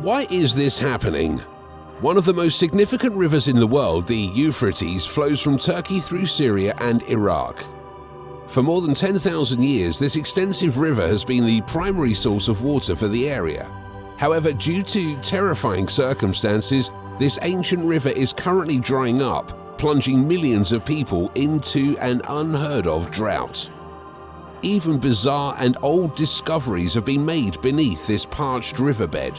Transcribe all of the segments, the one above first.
Why is this happening? One of the most significant rivers in the world, the Euphrates, flows from Turkey through Syria and Iraq. For more than 10,000 years, this extensive river has been the primary source of water for the area. However, due to terrifying circumstances, this ancient river is currently drying up, plunging millions of people into an unheard of drought. Even bizarre and old discoveries have been made beneath this parched riverbed.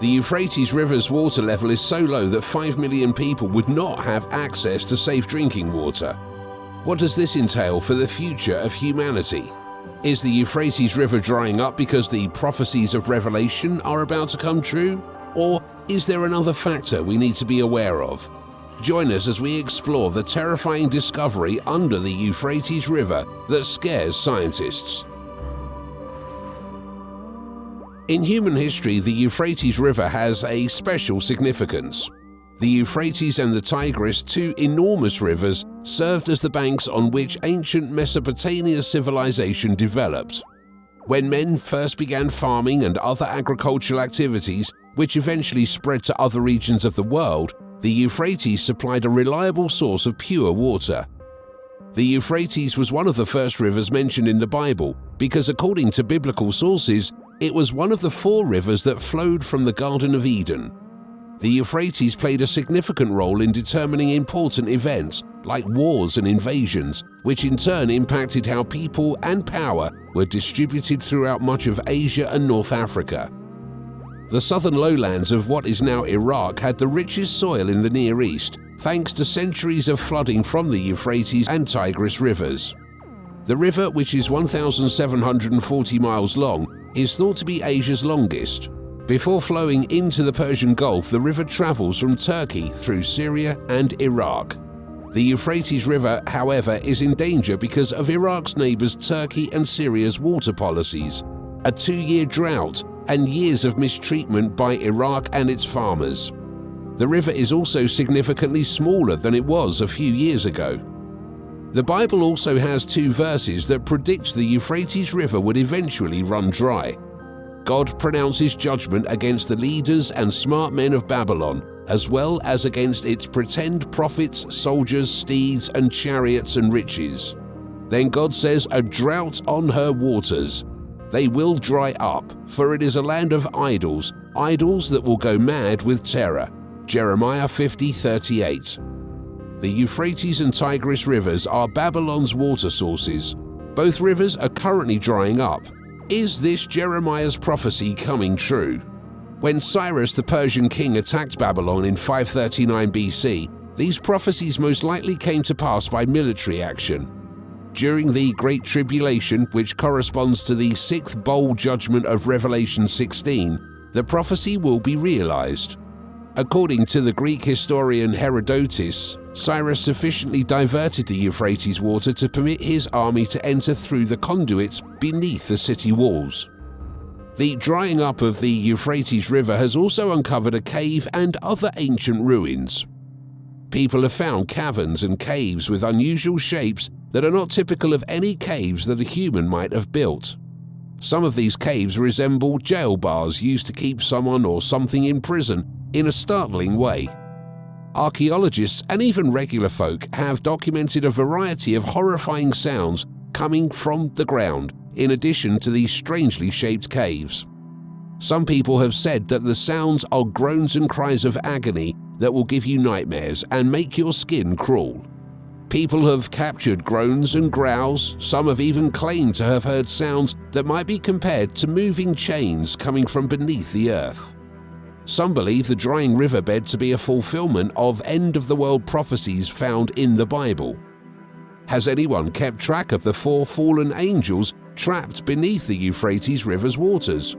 The Euphrates River's water level is so low that 5 million people would not have access to safe drinking water. What does this entail for the future of humanity? Is the Euphrates River drying up because the prophecies of Revelation are about to come true? Or is there another factor we need to be aware of? Join us as we explore the terrifying discovery under the Euphrates River that scares scientists. In human history, the Euphrates River has a special significance. The Euphrates and the Tigris, two enormous rivers, served as the banks on which ancient Mesopotamia civilization developed. When men first began farming and other agricultural activities, which eventually spread to other regions of the world, the Euphrates supplied a reliable source of pure water. The Euphrates was one of the first rivers mentioned in the Bible because according to biblical sources, it was one of the four rivers that flowed from the Garden of Eden. The Euphrates played a significant role in determining important events like wars and invasions, which in turn impacted how people and power were distributed throughout much of Asia and North Africa. The southern lowlands of what is now Iraq had the richest soil in the Near East, thanks to centuries of flooding from the Euphrates and Tigris rivers. The river, which is 1,740 miles long, is thought to be Asia's longest. Before flowing into the Persian Gulf, the river travels from Turkey through Syria and Iraq. The Euphrates River, however, is in danger because of Iraq's neighbors Turkey and Syria's water policies, a two-year drought, and years of mistreatment by Iraq and its farmers. The river is also significantly smaller than it was a few years ago. The Bible also has two verses that predict the Euphrates River would eventually run dry. God pronounces judgment against the leaders and smart men of Babylon, as well as against its pretend prophets, soldiers, steeds, and chariots and riches. Then God says, A drought on her waters. They will dry up, for it is a land of idols, idols that will go mad with terror. Jeremiah 50 38 the Euphrates and Tigris rivers are Babylon's water sources. Both rivers are currently drying up. Is this Jeremiah's prophecy coming true? When Cyrus the Persian king attacked Babylon in 539 BC, these prophecies most likely came to pass by military action. During the Great Tribulation, which corresponds to the sixth bowl judgment of Revelation 16, the prophecy will be realized. According to the Greek historian Herodotus, Cyrus sufficiently diverted the Euphrates water to permit his army to enter through the conduits beneath the city walls. The drying up of the Euphrates River has also uncovered a cave and other ancient ruins. People have found caverns and caves with unusual shapes that are not typical of any caves that a human might have built. Some of these caves resemble jail bars used to keep someone or something in prison in a startling way. Archaeologists and even regular folk have documented a variety of horrifying sounds coming from the ground in addition to these strangely shaped caves. Some people have said that the sounds are groans and cries of agony that will give you nightmares and make your skin crawl. People have captured groans and growls, some have even claimed to have heard sounds that might be compared to moving chains coming from beneath the earth. Some believe the drying riverbed to be a fulfillment of end-of-the-world prophecies found in the Bible. Has anyone kept track of the four fallen angels trapped beneath the Euphrates River's waters?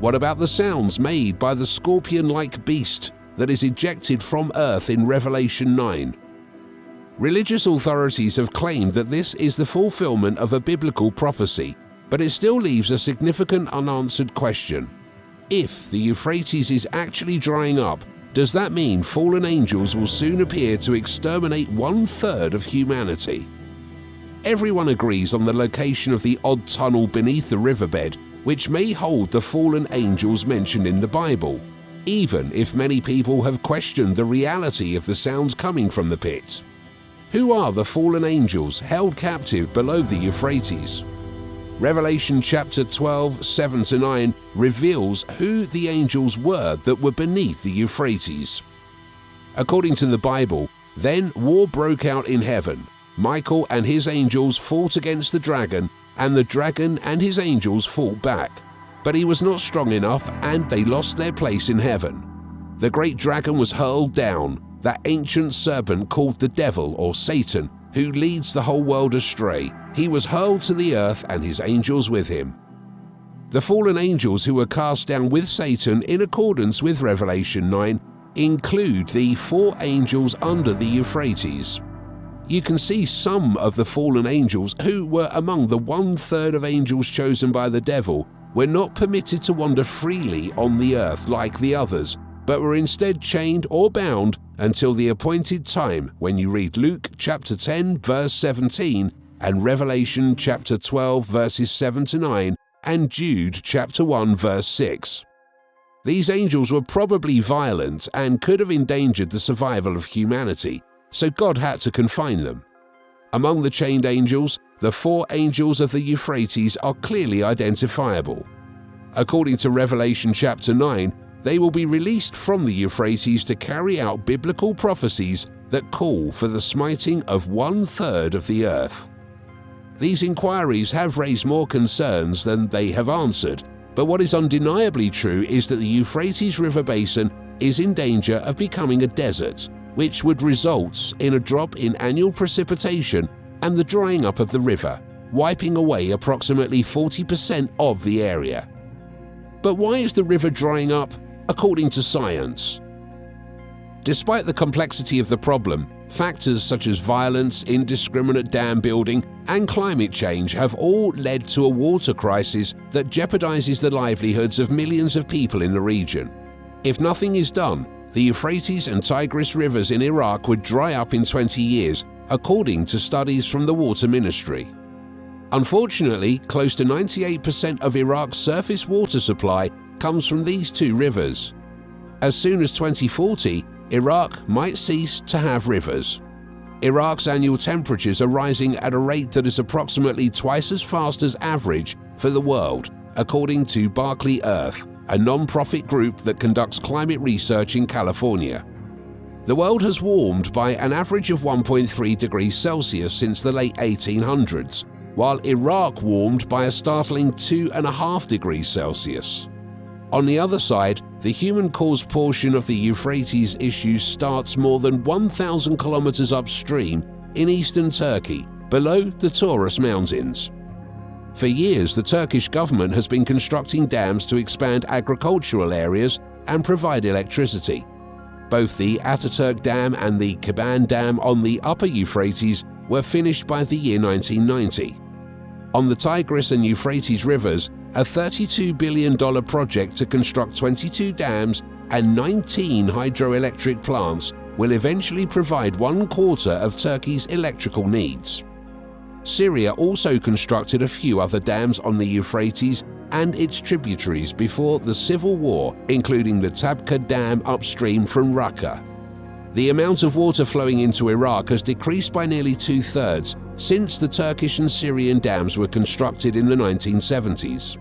What about the sounds made by the scorpion-like beast that is ejected from earth in Revelation 9? Religious authorities have claimed that this is the fulfillment of a biblical prophecy, but it still leaves a significant unanswered question. If the Euphrates is actually drying up, does that mean fallen angels will soon appear to exterminate one third of humanity? Everyone agrees on the location of the odd tunnel beneath the riverbed, which may hold the fallen angels mentioned in the Bible. even if many people have questioned the reality of the sounds coming from the pit. Who are the fallen angels held captive below the Euphrates? Revelation chapter 12, 7 to 9 reveals who the angels were that were beneath the Euphrates. According to the Bible, then war broke out in heaven. Michael and his angels fought against the dragon, and the dragon and his angels fought back. But he was not strong enough, and they lost their place in heaven. The great dragon was hurled down, that ancient serpent called the devil or Satan, who leads the whole world astray. He was hurled to the earth and his angels with him. The fallen angels who were cast down with Satan in accordance with Revelation 9 include the four angels under the Euphrates. You can see some of the fallen angels who were among the one third of angels chosen by the devil were not permitted to wander freely on the earth like the others, but were instead chained or bound until the appointed time when you read Luke chapter 10 verse 17 and Revelation chapter 12 verses 7 to 9 and Jude chapter 1 verse 6. These angels were probably violent and could have endangered the survival of humanity, so God had to confine them. Among the chained angels, the four angels of the Euphrates are clearly identifiable. According to Revelation chapter 9, they will be released from the Euphrates to carry out biblical prophecies that call for the smiting of one third of the earth. These inquiries have raised more concerns than they have answered, but what is undeniably true is that the Euphrates River Basin is in danger of becoming a desert, which would result in a drop in annual precipitation and the drying up of the river, wiping away approximately 40% of the area. But why is the river drying up according to science. Despite the complexity of the problem, factors such as violence, indiscriminate dam building, and climate change have all led to a water crisis that jeopardizes the livelihoods of millions of people in the region. If nothing is done, the Euphrates and Tigris rivers in Iraq would dry up in 20 years, according to studies from the Water Ministry. Unfortunately, close to 98% of Iraq's surface water supply comes from these two rivers. As soon as 2040, Iraq might cease to have rivers. Iraq's annual temperatures are rising at a rate that is approximately twice as fast as average for the world, according to Berkeley Earth, a non-profit group that conducts climate research in California. The world has warmed by an average of 1.3 degrees Celsius since the late 1800s, while Iraq warmed by a startling 2.5 degrees Celsius. On the other side, the human-caused portion of the Euphrates issue starts more than 1,000 kilometers upstream in eastern Turkey, below the Taurus Mountains. For years, the Turkish government has been constructing dams to expand agricultural areas and provide electricity. Both the Ataturk Dam and the Keban Dam on the upper Euphrates were finished by the year 1990. On the Tigris and Euphrates rivers, a $32 billion project to construct 22 dams and 19 hydroelectric plants will eventually provide one quarter of Turkey's electrical needs. Syria also constructed a few other dams on the Euphrates and its tributaries before the civil war, including the Tabqa Dam upstream from Raqqa. The amount of water flowing into Iraq has decreased by nearly two-thirds since the Turkish and Syrian dams were constructed in the 1970s.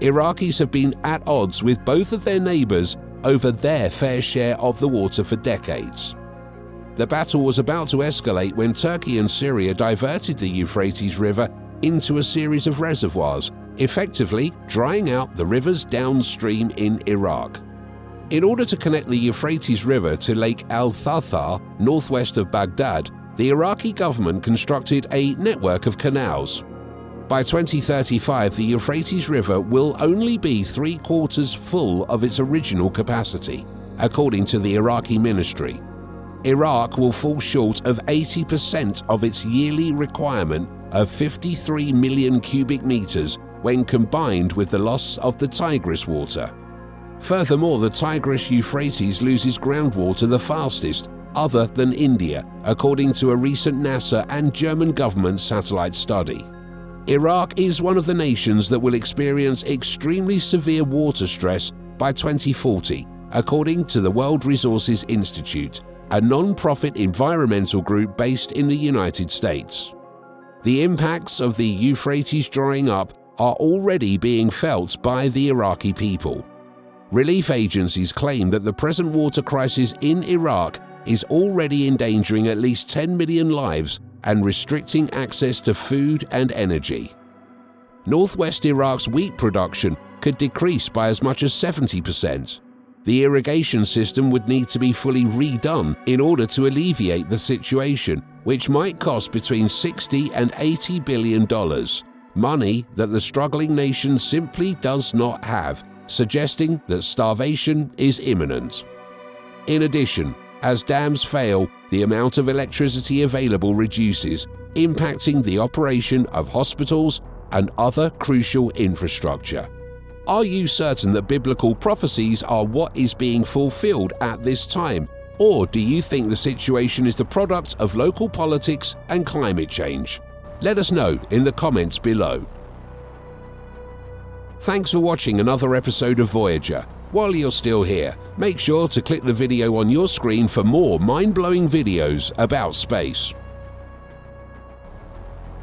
Iraqis have been at odds with both of their neighbours over their fair share of the water for decades. The battle was about to escalate when Turkey and Syria diverted the Euphrates River into a series of reservoirs, effectively drying out the rivers downstream in Iraq. In order to connect the Euphrates River to Lake Al-Tharthar, northwest of Baghdad, the Iraqi government constructed a network of canals. By 2035, the Euphrates River will only be three quarters full of its original capacity, according to the Iraqi ministry. Iraq will fall short of 80% of its yearly requirement of 53 million cubic meters when combined with the loss of the Tigris water. Furthermore, the Tigris-Euphrates loses groundwater the fastest other than India, according to a recent NASA and German government satellite study. Iraq is one of the nations that will experience extremely severe water stress by 2040 according to the World Resources Institute, a non-profit environmental group based in the United States. The impacts of the Euphrates drying up are already being felt by the Iraqi people. Relief agencies claim that the present water crisis in Iraq is already endangering at least 10 million lives and restricting access to food and energy. Northwest Iraq's wheat production could decrease by as much as 70%. The irrigation system would need to be fully redone in order to alleviate the situation, which might cost between 60 and 80 billion dollars, money that the struggling nation simply does not have, suggesting that starvation is imminent. In addition, as dams fail, the amount of electricity available reduces, impacting the operation of hospitals and other crucial infrastructure. Are you certain that biblical prophecies are what is being fulfilled at this time? Or do you think the situation is the product of local politics and climate change? Let us know in the comments below. Thanks for watching another episode of Voyager. While you're still here, make sure to click the video on your screen for more mind-blowing videos about space.